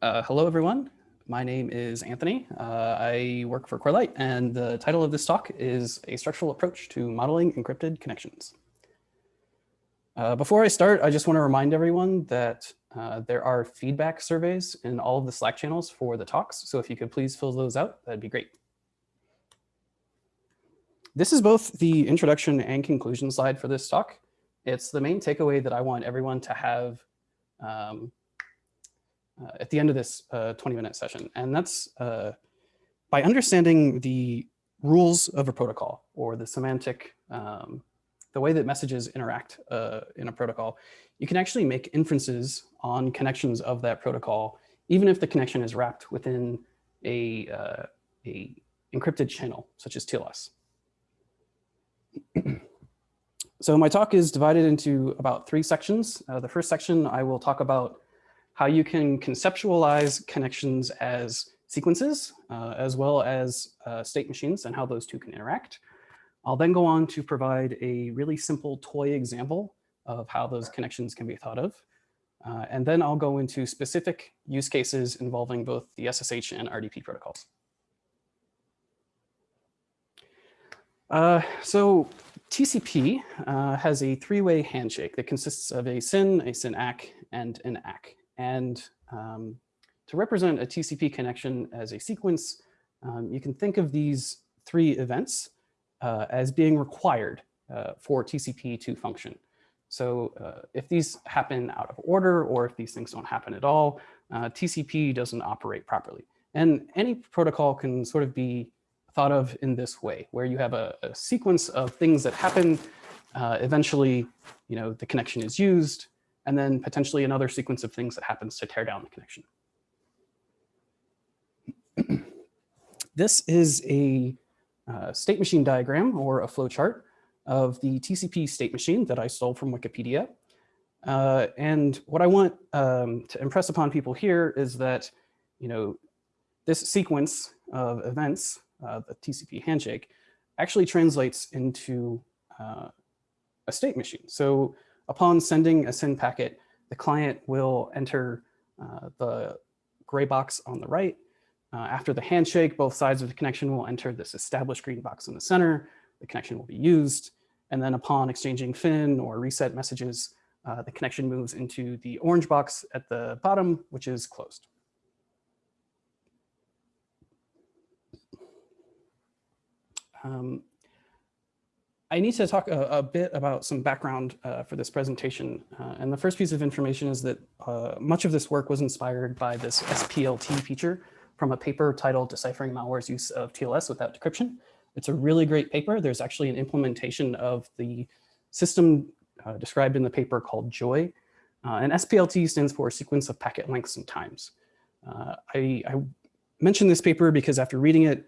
Uh, hello, everyone. My name is Anthony. Uh, I work for Corelight, and the title of this talk is A Structural Approach to Modeling Encrypted Connections. Uh, before I start, I just want to remind everyone that uh, there are feedback surveys in all of the Slack channels for the talks, so if you could please fill those out, that'd be great. This is both the introduction and conclusion slide for this talk. It's the main takeaway that I want everyone to have um, uh, at the end of this 20-minute uh, session. And that's uh, by understanding the rules of a protocol or the semantic, um, the way that messages interact uh, in a protocol, you can actually make inferences on connections of that protocol, even if the connection is wrapped within a, a encrypted channel, such as TLS. so my talk is divided into about three sections. Uh, the first section, I will talk about how you can conceptualize connections as sequences, uh, as well as uh, state machines and how those two can interact. I'll then go on to provide a really simple toy example of how those connections can be thought of. Uh, and then I'll go into specific use cases involving both the SSH and RDP protocols. Uh, so TCP uh, has a three-way handshake that consists of a SYN, a SYN-ACK, and an ACK. And um, to represent a TCP connection as a sequence, um, you can think of these three events uh, as being required uh, for TCP to function. So uh, if these happen out of order or if these things don't happen at all, uh, TCP doesn't operate properly. And any protocol can sort of be thought of in this way, where you have a, a sequence of things that happen. Uh, eventually, you know, the connection is used, and then potentially another sequence of things that happens to tear down the connection. this is a uh, state machine diagram or a flowchart of the TCP state machine that I stole from Wikipedia. Uh, and what I want um, to impress upon people here is that, you know, this sequence of events, uh, the TCP handshake, actually translates into uh, a state machine. So Upon sending a SYN packet, the client will enter uh, the gray box on the right. Uh, after the handshake, both sides of the connection will enter this established green box in the center. The connection will be used. And then upon exchanging FIN or reset messages, uh, the connection moves into the orange box at the bottom, which is closed. Um, I need to talk a, a bit about some background uh, for this presentation. Uh, and the first piece of information is that uh, much of this work was inspired by this SPLT feature from a paper titled Deciphering Malware's Use of TLS Without Decryption. It's a really great paper. There's actually an implementation of the system uh, described in the paper called JOY. Uh, and SPLT stands for Sequence of Packet Lengths and Times. Uh, I, I mentioned this paper because after reading it,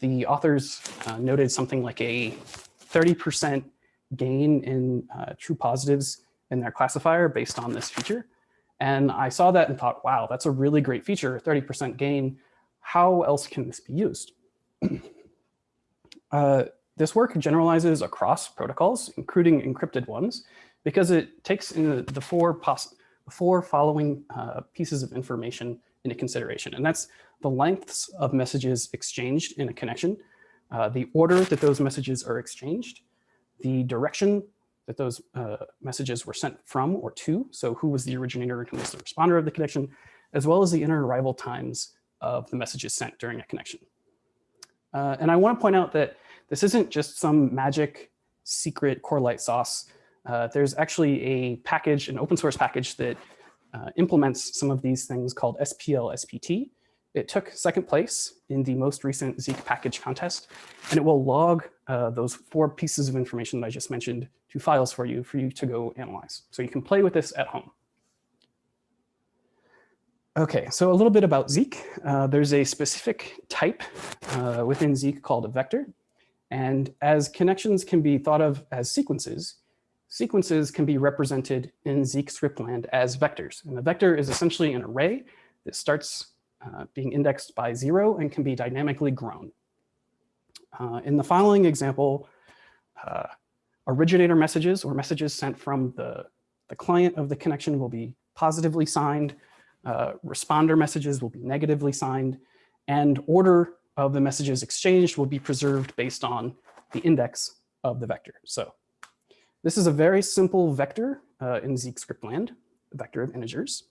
the authors noted something like a 30% gain in uh, true positives in their classifier based on this feature. And I saw that and thought, wow, that's a really great feature, 30% gain. How else can this be used? uh, this work generalizes across protocols, including encrypted ones, because it takes in the four, four following uh, pieces of information into consideration. And that's the lengths of messages exchanged in a connection, uh, the order that those messages are exchanged, the direction that those uh, messages were sent from or to, so who was the originator and who was the responder of the connection, as well as the inter arrival times of the messages sent during a connection. Uh, and I want to point out that this isn't just some magic secret Corelight sauce. Uh, there's actually a package, an open source package that uh, implements some of these things called SPL SPT, it took second place in the most recent Zeek package contest, and it will log uh, those four pieces of information that I just mentioned to files for you, for you to go analyze. So you can play with this at home. Okay, so a little bit about Zeek. Uh, there's a specific type uh, within Zeek called a vector. And as connections can be thought of as sequences, sequences can be represented in Zeek scriptland as vectors. And a vector is essentially an array that starts uh, being indexed by zero and can be dynamically grown. Uh, in the following example, uh, originator messages or messages sent from the, the client of the connection will be positively signed. uh, responder messages will be negatively signed, and order of the messages exchanged will be preserved based on the index of the vector. So this is a very simple vector uh, in Zeek script land, a vector of integers.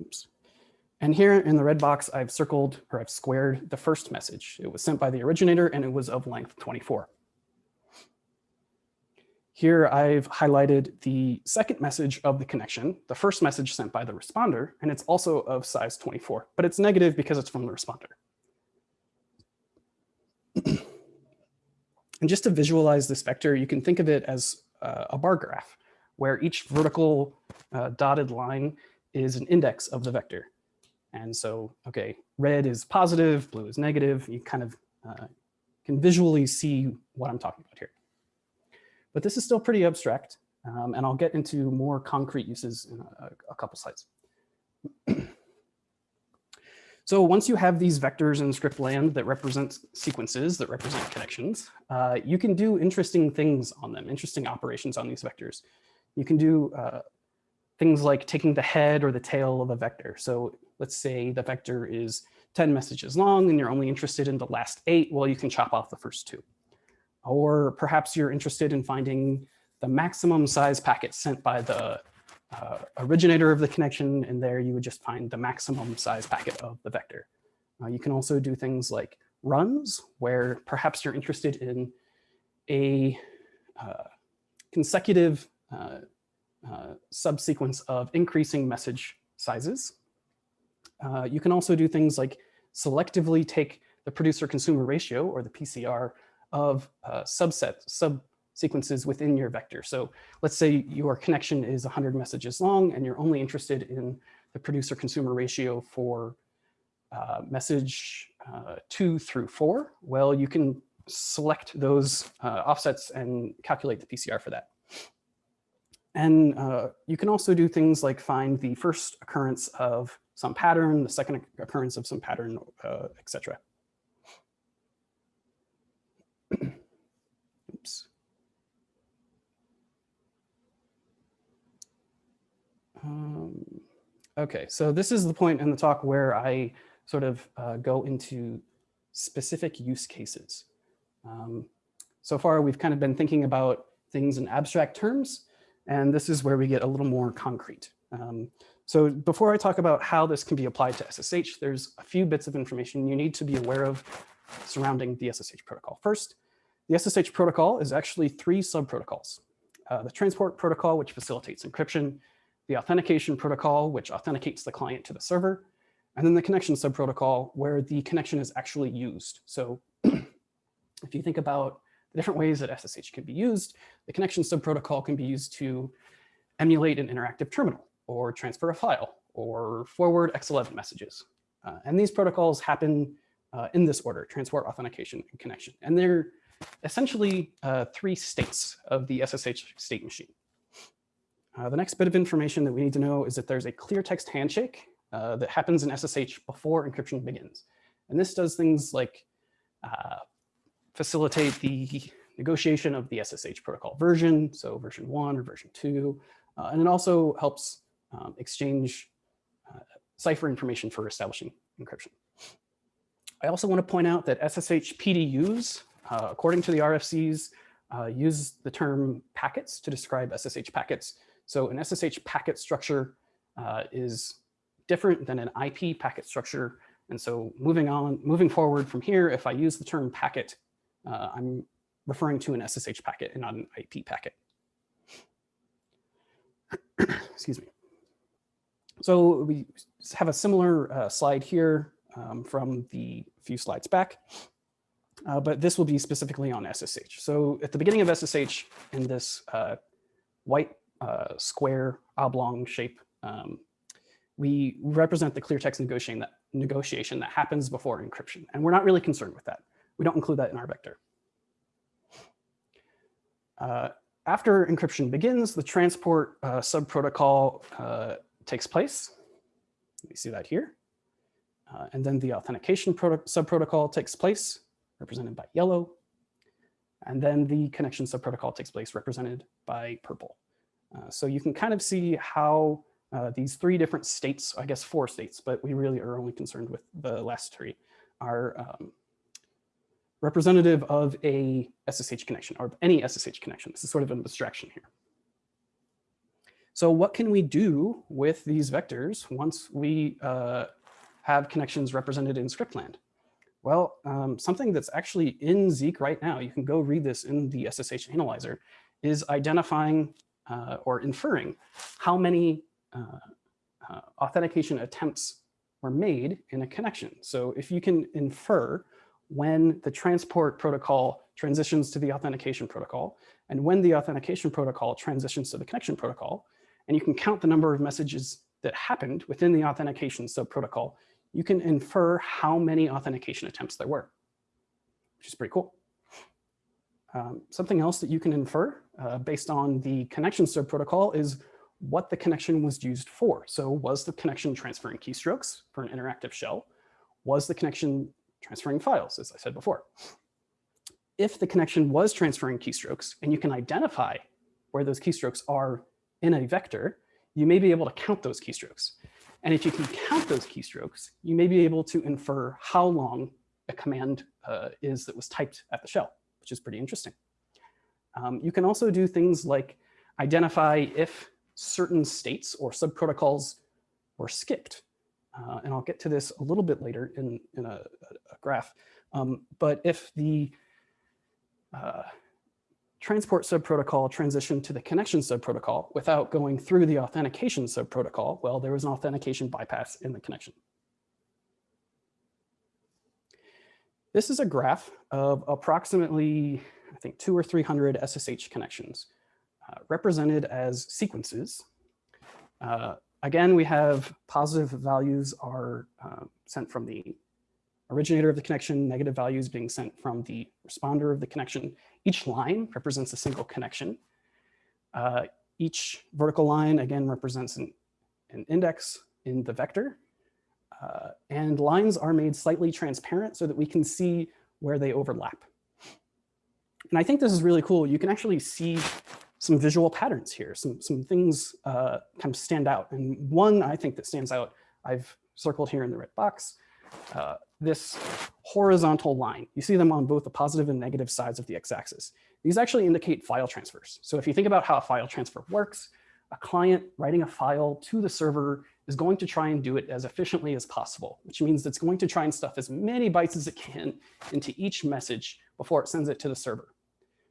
Oops. And here in the red box, I've circled or I've squared the first message. It was sent by the originator and it was of length 24. Here I've highlighted the second message of the connection, the first message sent by the responder, and it's also of size 24, but it's negative because it's from the responder. and just to visualize this vector, you can think of it as uh, a bar graph, where each vertical uh, dotted line is an index of the vector. And so, okay, red is positive, blue is negative. You kind of uh, can visually see what I'm talking about here. But this is still pretty abstract, um, and I'll get into more concrete uses in a, a couple slides. so once you have these vectors in script land that represent sequences, that represent connections, uh, you can do interesting things on them, interesting operations on these vectors. You can do uh, things like taking the head or the tail of a vector. So let's say the vector is 10 messages long and you're only interested in the last eight, well, you can chop off the first two. Or perhaps you're interested in finding the maximum size packet sent by the uh, originator of the connection, and there you would just find the maximum size packet of the vector. Uh, you can also do things like runs, where perhaps you're interested in a uh, consecutive uh, uh, subsequence of increasing message sizes. Uh, you can also do things like selectively take the producer-consumer ratio, or the PCR, of uh, subsequences within your vector. So let's say your connection is 100 messages long and you're only interested in the producer consumer ratio for uh, message uh, two through four. Well, you can select those uh, offsets and calculate the PCR for that. And uh, you can also do things like find the first occurrence of some pattern, the second occurrence of some pattern, uh, etc. Oops. Um, okay, so this is the point in the talk where I sort of uh, go into specific use cases. Um, so far, we've kind of been thinking about things in abstract terms, and this is where we get a little more concrete. Um, so before I talk about how this can be applied to SSH, there's a few bits of information you need to be aware of surrounding the SSH protocol. First, the SSH protocol is actually three sub-protocols. Uh, the transport protocol, which facilitates encryption, the authentication protocol, which authenticates the client to the server, and then the connection subprotocol, where the connection is actually used. So if you think about the different ways that SSH can be used, the connection subprotocol can be used to emulate an interactive terminal, or transfer a file, or forward X11 messages. Uh, and these protocols happen uh, in this order, transport, authentication, and connection. And they're essentially uh, three states of the SSH state machine. Uh, the next bit of information that we need to know is that there's a clear text handshake uh, that happens in SSH before encryption begins. And this does things like uh, facilitate the negotiation of the SSH protocol version, so version one or version two, and it also helps um, exchange uh, cipher information for establishing encryption. I also want to point out that SSH PDUs, uh, according to the RFCs, uh, use the term packets to describe SSH packets. So an SSH packet structure uh, is different than an IP packet structure. And so moving on, moving forward from here, if I use the term packet, uh, I'm referring to an SSH packet and not an IP packet. Excuse me. So we have a similar uh, slide here um, from the few slides back, uh, but this will be specifically on SSH. So at the beginning of SSH in this uh, white uh, square oblong shape, um, we represent the clear text negotiation that, negotiation that happens before encryption. And we're not really concerned with that. We don't include that in our vector. Uh, after encryption begins, the transport uh, subprotocol takes place. We see that here. Uh, and then the authentication subprotocol takes place, represented by yellow. And then the connection subprotocol takes place, represented by purple. Uh, so you can kind of see how uh, these three different states, I guess four states, but we really are only concerned with the last three, are um, representative of a SSH connection or any SSH connection. This is sort of an abstraction here. So what can we do with these vectors once we uh, have connections represented in scriptland? Well, um, something that's actually in Zeek right now, you can go read this in the SSH analyzer, is identifying uh, or inferring how many uh, uh, authentication attempts were made in a connection. So if you can infer when the transport protocol transitions to the authentication protocol and when the authentication protocol transitions to the connection protocol, and you can count the number of messages that happened within the authentication subprotocol, you can infer how many authentication attempts there were, which is pretty cool. Um, something else that you can infer uh, based on the connection subprotocol is what the connection was used for. So was the connection transferring keystrokes for an interactive shell? Was the connection transferring files, as I said before? If the connection was transferring keystrokes and you can identify where those keystrokes are in a vector, you may be able to count those keystrokes. And if you can count those keystrokes, you may be able to infer how long a command uh, is that was typed at the shell, which is pretty interesting. Um, you can also do things like identify if certain states or subprotocols were skipped. Uh, and I'll get to this a little bit later in, in a, a graph. Um, but if the uh, transport subprotocol transitioned to the connection subprotocol without going through the authentication subprotocol, well, there was an authentication bypass in the connection. This is a graph of approximately, I think, two or 300 SSH connections uh, represented as sequences. Uh, again, we have positive values are uh, sent from the originator of the connection, negative values being sent from the responder of the connection. Each line represents a single connection. Uh, each vertical line, again, represents an, an index in the vector. Uh, and lines are made slightly transparent so that we can see where they overlap. And I think this is really cool. You can actually see some visual patterns here, some, some things uh, kind of stand out. And one I think that stands out, I've circled here in the red box, uh, this horizontal line. You see them on both the positive and negative sides of the x-axis. These actually indicate file transfers. So if you think about how a file transfer works, a client writing a file to the server is going to try and do it as efficiently as possible, which means it's going to try and stuff as many bytes as it can into each message before it sends it to the server.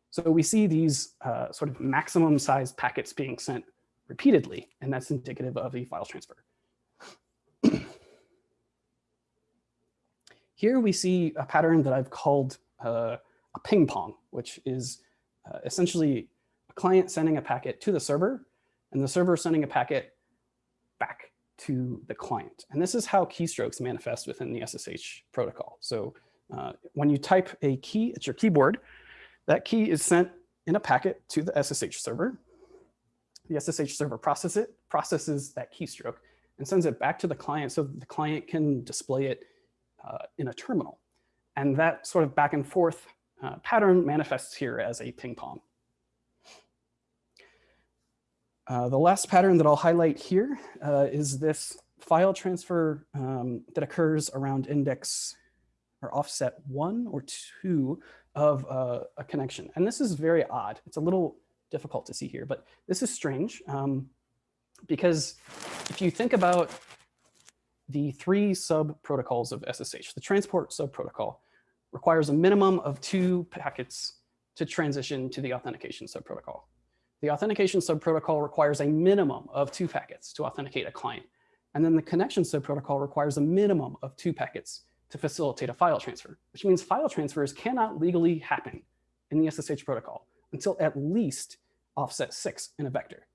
So we see these uh, sort of maximum size packets being sent repeatedly, and that's indicative of a file transfer. Here we see a pattern that I've called uh, a ping pong, which is uh, essentially a client sending a packet to the server and the server sending a packet back to the client. And this is how keystrokes manifest within the SSH protocol. So uh, when you type a key at your keyboard, that key is sent in a packet to the SSH server. The SSH server processes it, processes that keystroke and sends it back to the client so the client can display it in a terminal. And that sort of back and forth uh, pattern manifests here as a ping pong. Uh, the last pattern that I'll highlight here uh, is this file transfer um, that occurs around index or offset one or two of uh, a connection. And this is very odd. It's a little difficult to see here, but this is strange um, because if you think about the three sub protocols of SSH, the transport sub protocol requires a minimum of two packets to transition to the authentication sub protocol. The authentication sub protocol requires a minimum of two packets to authenticate a client. And then the connection sub protocol requires a minimum of two packets to facilitate a file transfer, which means file transfers cannot legally happen in the SSH protocol until at least offset six in a vector.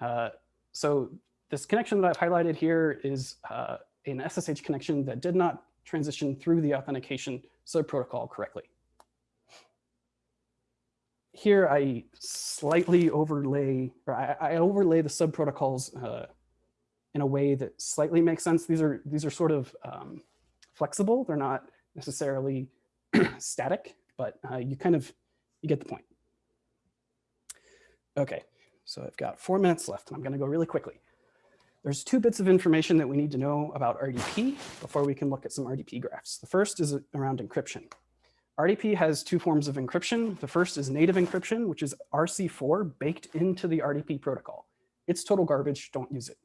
Uh, so this connection that I've highlighted here is uh, an SSH connection that did not transition through the authentication subprotocol correctly. Here I slightly overlay, or I, I overlay the subprotocols uh, in a way that slightly makes sense. These are these are sort of um, flexible. They're not necessarily static, but uh, you kind of, you get the point. Okay, So I've got four minutes left and I'm gonna go really quickly. There's two bits of information that we need to know about RDP before we can look at some RDP graphs. The first is around encryption. RDP has two forms of encryption. The first is native encryption, which is RC4 baked into the RDP protocol. It's total garbage, don't use it.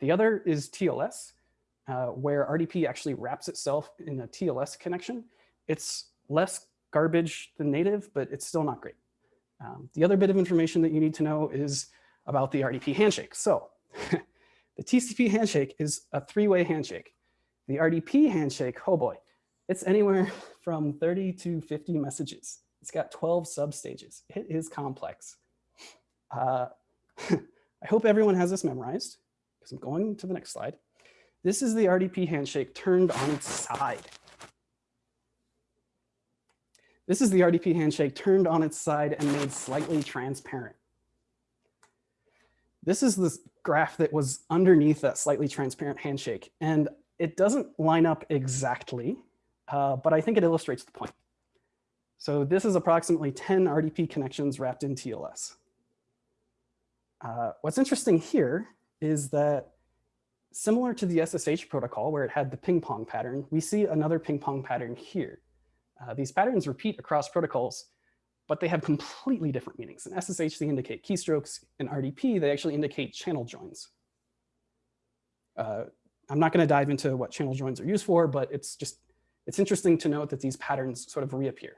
The other is TLS, uh, where RDP actually wraps itself in a TLS connection. It's less garbage than native, but it's still not great. Um, the other bit of information that you need to know is about the RDP handshake. So the TCP handshake is a three-way handshake. The RDP handshake, oh boy, it's anywhere from 30 to 50 messages. It's got 12 substages. It is complex. Uh, I hope everyone has this memorized because I'm going to the next slide. This is the RDP handshake turned on its side. This is the RDP handshake turned on its side and made slightly transparent. This is the graph that was underneath that slightly transparent handshake. And it doesn't line up exactly, uh, but I think it illustrates the point. So this is approximately 10 RDP connections wrapped in TLS. Uh, what's interesting here is that similar to the SSH protocol where it had the ping pong pattern, we see another ping pong pattern here. Uh, these patterns repeat across protocols, but they have completely different meanings. In SSH, they indicate keystrokes. In RDP, they actually indicate channel joins. Uh, I'm not going to dive into what channel joins are used for, but it's just it's interesting to note that these patterns sort of reappear.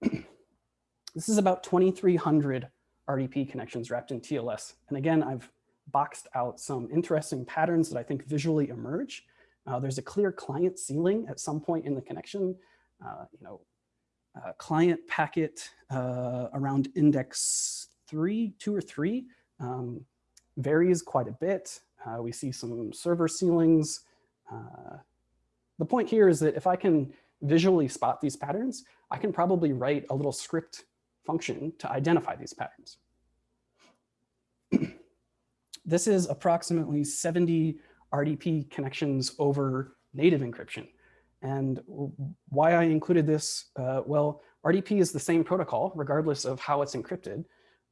this is about 2,300 RDP connections wrapped in TLS. And again, I've boxed out some interesting patterns that I think visually emerge. Uh, there's a clear client ceiling at some point in the connection. Uh, you know, uh, client packet uh, around index three, two or three um, varies quite a bit. Uh, we see some server ceilings. Uh, the point here is that if I can visually spot these patterns, I can probably write a little script function to identify these patterns. this is approximately 70 RDP connections over native encryption. And why I included this, uh, well, RDP is the same protocol, regardless of how it's encrypted.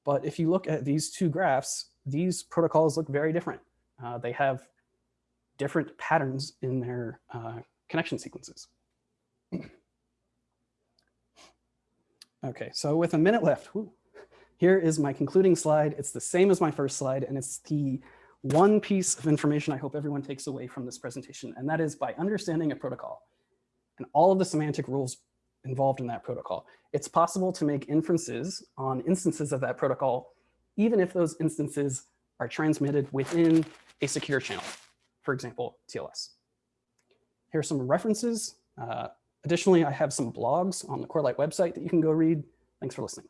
But if you look at these two graphs, these protocols look very different. Uh, they have different patterns in their uh, connection sequences. okay, so with a minute left, whew, here is my concluding slide. It's the same as my first slide, and it's the one piece of information I hope everyone takes away from this presentation, and that is by understanding a protocol and all of the semantic rules involved in that protocol, it's possible to make inferences on instances of that protocol, even if those instances are transmitted within a secure channel, for example, TLS. Here are some references. Uh, additionally, I have some blogs on the Corelight website that you can go read. Thanks for listening.